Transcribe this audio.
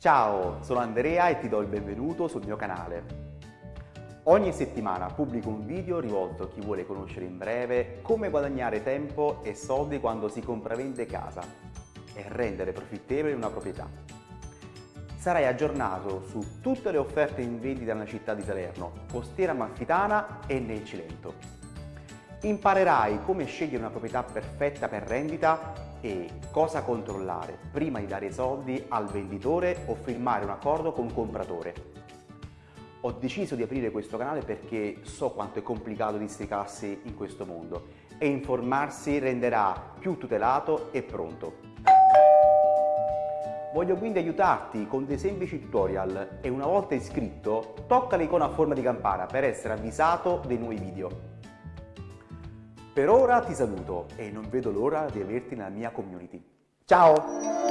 Ciao, sono Andrea e ti do il benvenuto sul mio canale. Ogni settimana pubblico un video rivolto a chi vuole conoscere in breve come guadagnare tempo e soldi quando si compravende casa e rendere profittevole una proprietà. Sarai aggiornato su tutte le offerte in vendita nella città di Salerno, costiera amalfitana e nel Cilento. Imparerai come scegliere una proprietà perfetta per rendita e cosa controllare prima di dare i soldi al venditore o firmare un accordo con un compratore. Ho deciso di aprire questo canale perché so quanto è complicato districarsi in questo mondo e informarsi renderà più tutelato e pronto. Voglio quindi aiutarti con dei semplici tutorial e una volta iscritto tocca l'icona a forma di campana per essere avvisato dei nuovi video. Per ora ti saluto e non vedo l'ora di averti nella mia community. Ciao!